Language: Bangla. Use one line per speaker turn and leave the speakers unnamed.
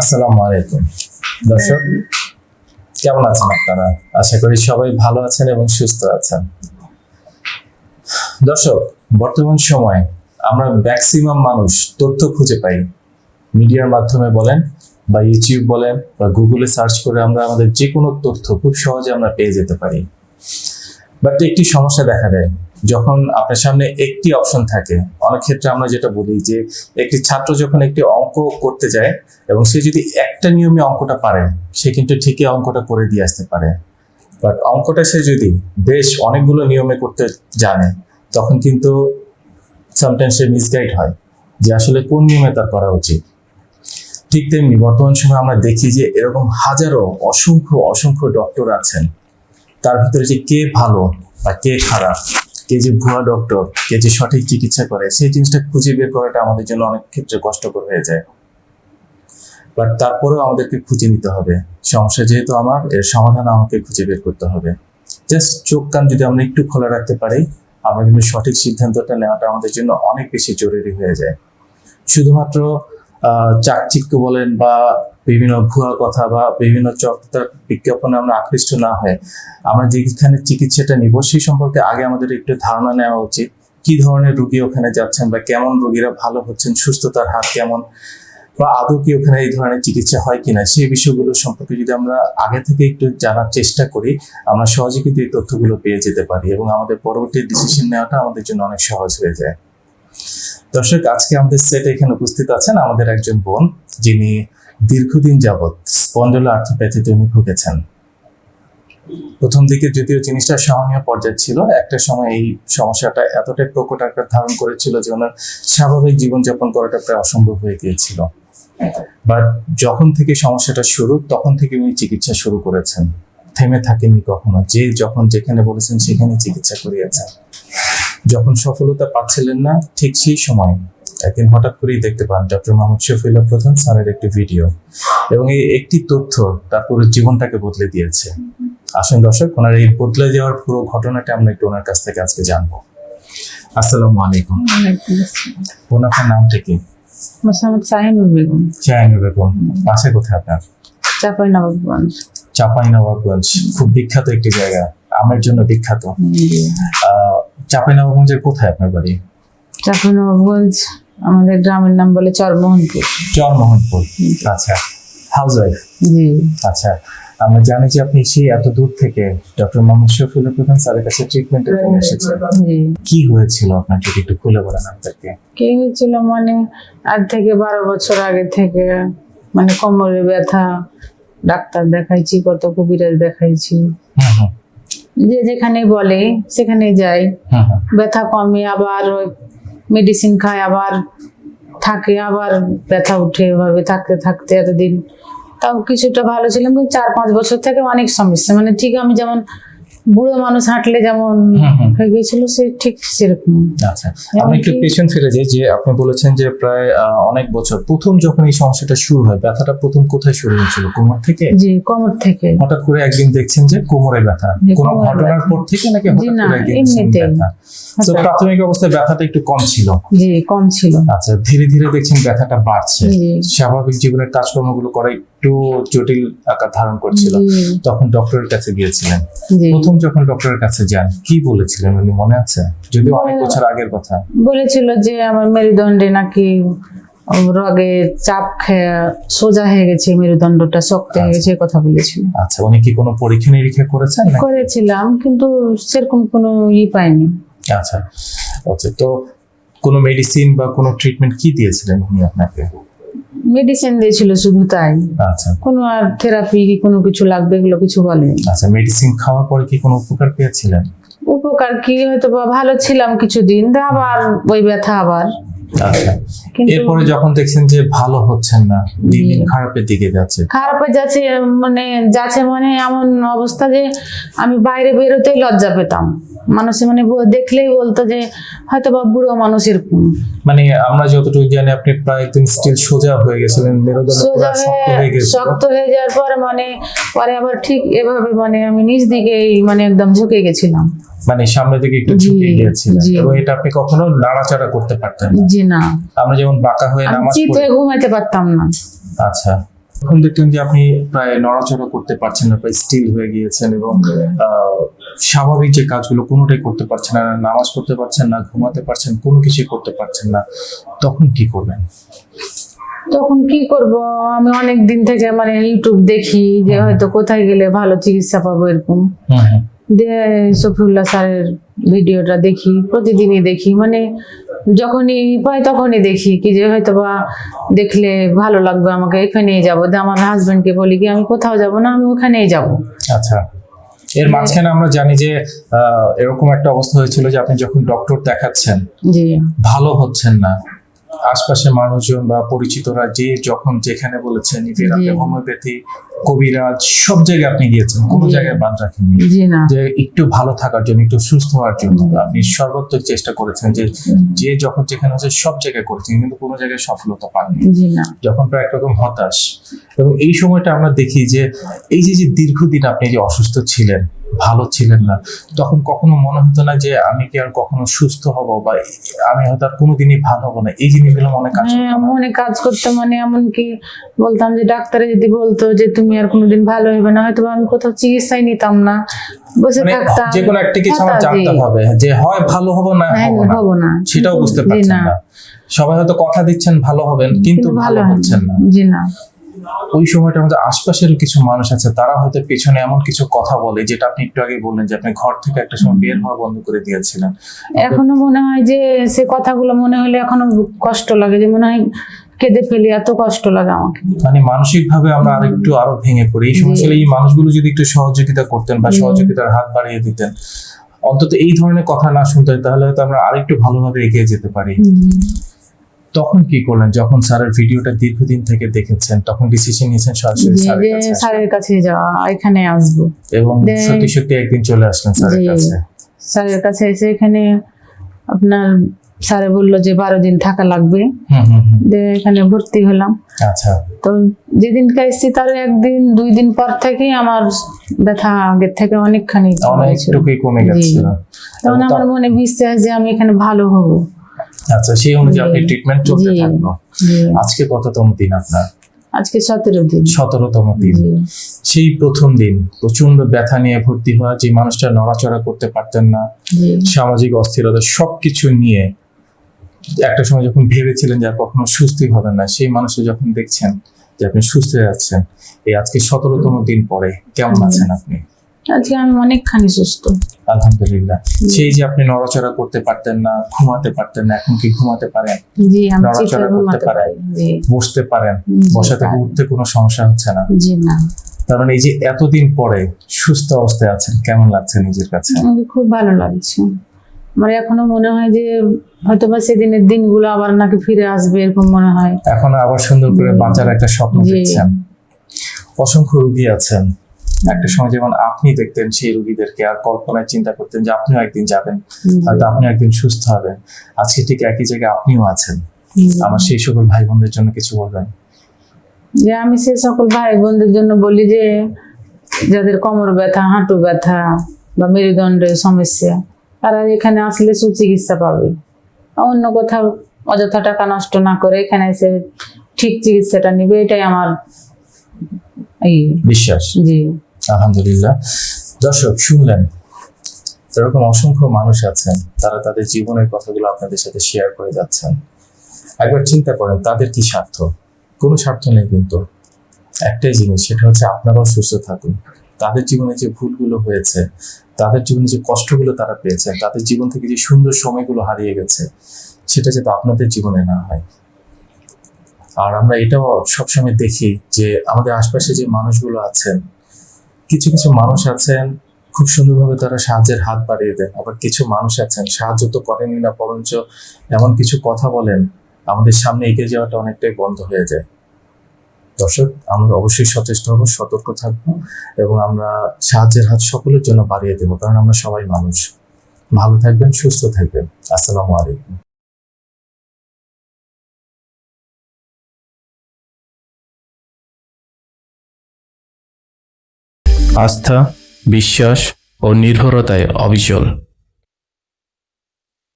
আসসালামু আলাইকুম। দর্শক, কেমন আছেন আপনারা? আশা করি সবাই ভালো আছেন এবং সুস্থ আছেন। দর্শক, বর্তমান সময়ে আমরা ম্যাক্সিমাম মানুষ তথ্য খুঁজে পাই। মিডিয়ার মাধ্যমে বলেন বা ইউটিউব বলেন বা গুগলে সার্চ করে আমরা আমাদের যে কোনো তথ্য খুব সহজে আমরা পেয়ে যেতে পারি। বাট একটি সমস্যা দেখা দেয়। যখন আপনার সামনে একটি অপশন থাকে, অনেক ক্ষেত্রে আমরা যেটা বলি যে, একটি ছাত্র যখন একটি অঙ্ক করতে যায় এবং সে যদি একটা নিয়মে অঙ্কটা পারে, সে কিন্তু ঠিকই অঙ্কটা করে দিয়ে আসতে পারে। বাট অঙ্কটা সে যদি বেশ অনেকগুলো নিয়মে করতে জানে, তখন কিন্তু সামটাইমস সে মিসগাইড হয় যে আসলে কোন নিয়মে তার করা উচিত। ঠিক তেমনি বর্তমান সময়ে আমরা দেখি যে, এরকম হাজারো অসংখ্য অসংখ্য ডক্টর আছেন। তার ভিতরে যে কে ভালো বা কে খারাপ কে যে ভুয়া ডক্টর কে যে সঠিক চিকিৎসা করে, সেই জিনিসটা খুঁজে বের করাটা আমাদের জন্য অনেক ক্ষেত্রে কষ্টকর হয়ে যায়। বাট তারপরেও আমাদেরকে খুঁজে নিতে হবে। সমস্যা যেহেতু আমার, এর সমাধান আমাকে খুঁজে বের করতে হবে। জাস্ট চোখ কান যদি আমরা একটু খোলা রাখতে পারি, আমরা কিন্তু সঠিক সিদ্ধান্তটা নেওয়াটা আমাদের জন্য অনেক বেশি জরুরি হয়ে যায়। শুধুমাত্র চাকচিক্য বলেন বা বিভিন্ন ভুয়া কথা বা বিভিন্ন চক্রার বিজ্ঞাপনে আমরা আকৃষ্ট না হয়ে আমরা যেখানে চিকিৎসাটা নিব সেই সম্পর্কে আগে আমাদের একটু ধারণা নেওয়া উচিত। কি ধরনের রুগী ওখানে যাচ্ছেন বা কেমন রোগীরা ভালো হচ্ছেন, সুস্থতার হার কেমন বা আদৌ কি ওখানে এই ধরনের চিকিৎসা হয় কিনা সেই বিষয়গুলো সম্পর্কে যদি আমরা আগে থেকে একটু জানার চেষ্টা করি, আমরা সহজে কিন্তু এই তথ্যগুলো পেয়ে যেতে পারি এবং আমাদের পরবর্তী ডিসিশন নেওয়াটা আমাদের জন্য অনেক সহজ হয়ে যায়। দর্শক, আজকে আমাদের সেটে এখানে উপস্থিত আছেন আমাদের একজন বোন, যিনি দীর্ঘদিন যাবৎ স্পন্ডল আর্থোপ্যাথিতে উনি ভুগেছেন। প্রথম দিকে যদিও জিনিসটা সহনীয় পর্যায়ে ছিল, একটা সময় এই সমস্যাটা এতটাই প্রকট আকার ধারণ করেছিল যে ওনার স্বাভাবিক জীবনযাপন করাটা প্রায় অসম্ভব হয়ে গিয়েছিল। বাট যখন থেকে সমস্যাটা শুরু, তখন থেকে উনি চিকিৎসা শুরু করেছেন। থেমে থাকেননি কখনো, যে যখন যেখানে বলেছেন সেখানে চিকিৎসা করিয়েছেন। যখন সফলতা পাচ্ছিলেন না ঠিক সেই সময় একদিন হঠাৎ করেই দেখতে পান ডক্টর মোহাম্মদ শফিউল্লাহ প্রধান স্যারের একটি ভিডিও এবং এই একটি তথ্য তার পুরো জীবনটাকে বদলে দিয়েছে। আসুন দর্শক ওনার এই বদলে যাওয়ার পুরো ঘটনাটা আমরা একটু ওনার কাছ থেকে আজকে জানব। আসসালামু আলাইকুম। বোন আপনার নামটা কি?
মোসাম্মদ শাহিনুর বেগম।
বেগম বাসা কোথায় আপনার?
চাপাই নবাবগঞ্জ।
চাপাই নবাবগঞ্জ খুব বিখ্যাত একটি জায়গা আমের জন্য বিখ্যাত। আহ চাপাই কোথায় আপনার বাড়ি?
চাপাই নবাবগঞ্জ আমাদের গ্রামের নাম বলে চরমোহনপুর।
চরমোহনপুর। আচ্ছা হাউস ওয়াইফ
জি।
আচ্ছা আমরা জানি যে আপনি সেই এত দূর থেকে ডক্টর মোহাম্মদ শফিউল্লাহ প্রধান স্যারের কাছে ট্রিটমেন্টের জন্য এসেছেন। কি হয়েছিল আপনার যদি একটু খুলে বলেন আমাদেরকে
কে হয়েছিল মানে আজ থেকে বারো বছর আগে থেকে মানে কোমরে ব্যথা ডাক্তার দেখাইছি কত কবিরাজ দেখাইছি। যে যেখানে বলে সেখানে যাই
হুম হুম
ব্যথা কমে আবার মেডিসিন খায় আবার থাকে আবার ব্যথা উঠে এভাবে থাকতে থাকতে এতদিন। তাও কিছুটা ভালো ছিলাম কিন্তু চার পাঁচ বছর থেকে অনেক সমস্যা। মানে ঠিক আমি যেমন বুড়ো মানুষ হাঁটলে যেমন। হয়ে গিয়েছিল সে ঠিক সেরকম।
আচ্ছা আমি একটু পেছন ফিরে যাই যে আপনি বলেছেন যে প্রায় অনেক বছর প্রথম যখন এই সমস্যাটা শুরু হয় ব্যথাটা প্রথম কোথায় শুরু হয়েছিল? কোমর থেকে?
জি কোমর থেকে।
হঠাৎ করে একদিন দেখছেন যে কোমরে ব্যথা। কোনো ঘটনার পর থেকে নাকি হঠাৎ করে একদিন। ব্যথা? তো প্রাথমিক অবস্থায় ব্যথাটা একটু কম ছিল।
জি কম ছিল।
আচ্ছা ধীরে ধীরে দেখছেন ব্যথাটা বাড়ছে। স্বাভাবিক জীবনের কাজকর্মগুলো করা একটু জটিল আকার ধারণ করছিল। তখন ডক্টরের কাছে গিয়েছিলেন। প্রথম যখন ডক্টরের কাছে যান কি বলেছিলেন উনি? মনে আছে? যদিও অনেক বছর আগের কথা।
বলেছিল যে আমার মেরুদণ্ডে নাকি রগে চাপ খেয়ে সোজা হয়ে গেছে মেরুদণ্ডটা শক্ত হয়ে গেছে কথা বলেছিল।
আচ্ছা উনি কি কোনো পরীক্ষা নিরীক্ষা করেছেন
করেছিলাম কিন্তু সেরকম কোনো ই পাইনি।
আচ্ছা। আচ্ছা তো কোনো মেডিসিন বা কোনো ট্রিটমেন্ট কি দিয়েছিলেন উনি আপনাকে?
মেডিসিন দিয়েছিল শুধু তাই।
আচ্ছা।
কোনো আর থেরাপি কি কোনো কিছু লাগবে এগুলো কিছু বলেনি।
আচ্ছা মেডিসিন খাওয়ার পরে কি কোনো উপকার পেয়েছিলেন?
উপকার কি হয়তো বা ভালো ছিলাম কিছুদিন আবার ওই ব্যথা আবার।
আচ্ছা। এরপরে যখন দেখছেন যে ভালো হচ্ছেন না দিন দিন খারাপের দিকে যাচ্ছে।
খারাপ যাচ্ছে মানে যাচ্ছে মানে এমন অবস্থা যে আমি বাইরে বেরোতেই লজ্জা পেতাম। মানুষ মানে দেখলেই বলতো যে হয়তো বা বুড়ো মানুষের
মানে আমরা যতটুকু জানি আপনি প্রায় একদম স্টিল সোজা হয়ে গেছিলেন
সোজা
শক্ত হয়ে
শক্ত যাওয়ার পর মানে পরে আবার ঠিক এভাবে মানে আমি নিচ দিকে মানে একদম ঝুঁকে গেছিলাম।
মানে সামনের দিকে একটু ঝুঁকে গিয়েছিলেন। এবং এটা আপনি কখনো নাড়াচাড়া করতে পারতেন না।
জি না।
আমরা যেমন বাঁকা হয়ে নামাজ পড়ি
ঘুমাইতে পারতাম না।
আচ্ছা। এখন দেখলেন যে আপনি প্রায় নড়াচড়া করতে পারছেন না প্রায় স্টিল হয়ে গিয়েছেন এবং স্বাভাবিক যে কাজগুলো কোনোটাই করতে পারছেন না নামাজ পড়তে পারছেন না ঘুমাতে পারছেন কোনো কিছুই করতে পারছেন না তখন কি করবেন?
তখন কি করব? আমি অনেক দিন থেকে মানে ইউটিউব দেখি যে হয়তো কোথায় গেলে ভালো চিকিৎসা পাবো এরকম। দিয়ে সফিউল্লাহ স্যারের ভিডিওটা দেখি প্রতিদিনই দেখি মানে যখনই পাই তখনই দেখি কি যে হয়তো বা দেখলে ভালো লাগবে আমাকে এখানেই যাব দিয়ে আমার হাজবেন্ডকে বলি কি আমি কোথাও যাব না আমি ওখানেই যাব।
আচ্ছা। এর মাঝখানে আমরা জানি যে এরকম একটা অবস্থা হয়েছিল যে আপনি যখন ডক্টর দেখাচ্ছেন ভালো হচ্ছেন না। আশপাশের মানুষজন বা পরিচিতরা যে যখন যেখানে বলেছেন ইভেন আপনি হোমিওপ্যাথি কবিরাজ সব জায়গায় আপনি গিয়েছেন কোনো। জায়গায় বাদ রাখেননি। যে একটু ভালো থাকার জন্য একটু সুস্থ হওয়ার জন্য আপনি সর্বোত্তক চেষ্টা করেছেন যে যে যখন যেখানে হচ্ছে সব জায়গায় করেছেন কিন্তু কোনো জায়গায় সফলতা পাননি। যখন প্রায় একরকম হতাশ। এবং এই সময়টা আমরা দেখি যে এই যে যে দীর্ঘদিন আপনি যে অসুস্থ ছিলেন ভালো ছিলেন না। তখন কখনো মনে হতো না যে আমি কি আর কখনো সুস্থ হব বা আমি হয়তো আর কোনোদিনই ভালো হব না। এই জিনিসগুলো মনে কাজ
হ্যাঁ, মনে কাজ করতে মানে এমনকি বলতাম যে ডাক্তারে যদি বলতো যে তুমি আর কোনোদিন ভালো হবে না হয়তো বা আমি কোথাও চিকিৎসাই নিতাম না। বসে
মানে
থাকতাম।
যে কোনো একটা কিছু আমার জানতে হবে যে হয় ভালো হব না না। সেটাও বুঝতে পারছেন
না।
না। সবাই হয়তো কথা দিচ্ছেন ভালো হবেন কিন্তু ভালো হচ্ছেন না।
জি না।
ওই সময়টা আমাদের আশপাশের কিছু মানুষ আছে তারা হয়তো পেছনে এমন কিছু কথা বলে যেটা আপনি একটু আগে বললেন যে আপনি ঘর থেকে একটা সময় বের হওয়া বন্ধ করে দিয়েছিলেন।
এখনও মনে হয় যে সে কথাগুলো মনে হলে এখনও কষ্ট লাগে যে মনে হয় কেঁদে ফেলি এত কষ্ট লাগে আমাকে।
মানে মানসিক ভাবে আমরা আরেকটু আরও ভেঙে পড়ি। এই সময়। এই মানুষগুলো যদি একটু সহযোগিতা করতেন বা সহযোগিতার হাত বাড়িয়ে দিতেন অন্তত এই ধরনের কথা না শুনতে তাহলে হয়তো আমরা আরেকটু ভালোভাবে এগিয়ে যেতে পারি। তখন কি করলেন? যখন স্যারের ভিডিওটা দীর্ঘদিন থেকে দেখেছেন তখন ডিসিশন নিয়েছেন সরাসরি স্যারের কাছে
যাওয়া এখানে আসব।
এবং সত্যি সত্যি একদিন চলে আসলেন স্যারের কাছে।
স্যারের কাছে এসে এখানে আপনার স্যারে বলল যে বারো দিন থাকা লাগবে। এখানে ভর্তি হলাম।
আচ্ছা।
তো যেদিনকে এসেছি তার একদিন দুই দিন পর থেকেই আমার ব্যথা আগের থেকে অনেকখানি কমে জি। তখন আমার মনে বিশ্বাস যে আমি এখানে ভালো হব।
আচ্ছা সেই অনুযায়ী আপনি ট্রিটমেন্ট চলতে। থাকল। আজকে কততম দিন আপনার?
আজকে সতেরো দিন।
সতেরোতম দিন। সেই প্রথম দিন প্রচণ্ড ব্যথা নিয়ে ভর্তি হওয়া যে মানুষটা নড়াচড়া করতে পারতেন না সামাজিক অস্থিরতা সবকিছু নিয়ে একটা সময় যখন ভেবেছিলেন যে আর কখনো সুস্থই হবেন না সেই মানুষটা যখন দেখছেন যে আপনি সুস্থ হয়ে যাচ্ছেন এই আজকে সতেরোতম দিন পরে কেমন আছেন আপনি?
আজকে আমি অনেকখানি সুস্থ।
আলহামদুলিল্লাহ। সেই যে আপনি নড়াচড়া করতে পারতেন না ঘুমাতে পারতেন না এখন কি ঘুমাতে পারেন?
জি আমি
নড়াচড়া করতে
ঘুমাতে
পারি
জি।
বসতে পারেন
জি,
বসা থেকে উঠতে কোনো সমস্যা হচ্ছে না।
জি না।
তার মানে এই যে এতদিন পরে সুস্থ অবস্থায় আছেন কেমন লাগছে নিজের কাছে?
আমাকে খুব ভালো লাগছে। আমার এখনও মনে হয় যে হয়তো বা সেদিনের দিনগুলো আবার নাকি ফিরে আসবে এরকম মনে হয়।
এখন আবার সুন্দর করে বাঁচার একটা স্বপ্ন। দেখছেন। অসংখ্য রুগী আছেন। একটা সময় যেমন আপনি দেখতেন সেই রুগীদেরকে আর কল্পনায় চিন্তা করতেন যে আপনিও একদিন যাবেন হয়তো আপনি একদিন সুস্থ হবেন। আজকে ঠিক একই জায়গায় আপনিও আছেন। আমার সেই সকল ভাই বোনদের জন্য কিছু বলবেন?
যে আমি সে সকল ভাই বোনদের জন্য বলি যে যাদের কোমর ব্যথা হাঁটু ব্যথা বা মেরুদণ্ডের সমস্যা তারা এখানে আসলে সুচিকিৎসা পাবে। অন্য কোথাও অযথা টাকা নষ্ট না করে এখানে এসে ঠিক চিকিৎসাটা নিবে এটাই আমার এই
বিশ্বাস।
জি।
আলহামদুলিল্লাহ। দর্শক, শুনলেন এরকম অসংখ্য মানুষ আছেন, তারা তাদের জীবনের কথাগুলো আপনাদের সাথে শেয়ার করে যাচ্ছেন। একবার চিন্তা করেন, তাদের কি স্বার্থ? কোনো স্বার্থ নেই কিন্তু। একটাই জিনিস, সেটা হচ্ছে আপনারাও সুস্থ থাকুন। তাদের জীবনে যে ভুলগুলো হয়েছে, তাদের জীবনে যে কষ্টগুলো তারা পেয়েছে, তাদের জীবন থেকে যে সুন্দর সময়গুলো হারিয়ে গেছে, সেটা যাতে আপনাদের জীবনে না হয়। আর আমরা এটাও সবসময় দেখি যে আমাদের আশপাশে যে মানুষগুলো আছেন কিছু কিছু মানুষ আছেন, খুব সুন্দরভাবে তারা সাহায্যের হাত বাড়িয়ে দেন। আবার কিছু মানুষ আছেন, সাহায্য তো করেনি না, বরঞ্চ এমন কিছু কথা বলেন, আমাদের সামনে এগিয়ে যাওয়াটা অনেকটাই বন্ধ হয়ে যায়। দর্শক, আমরা অবশ্যই সচেষ্ট হব, সতর্ক থাকব এবং আমরা সাহায্যের হাত সকলের জন্য বাড়িয়ে দেবো, কারণ আমরা সবাই মানুষ। ভালো থাকবেন, সুস্থ থাকবেন। আসসালামু আলাইকুম। আস্থা বিশ্বাস ও নির্ভরতায় অবিচল।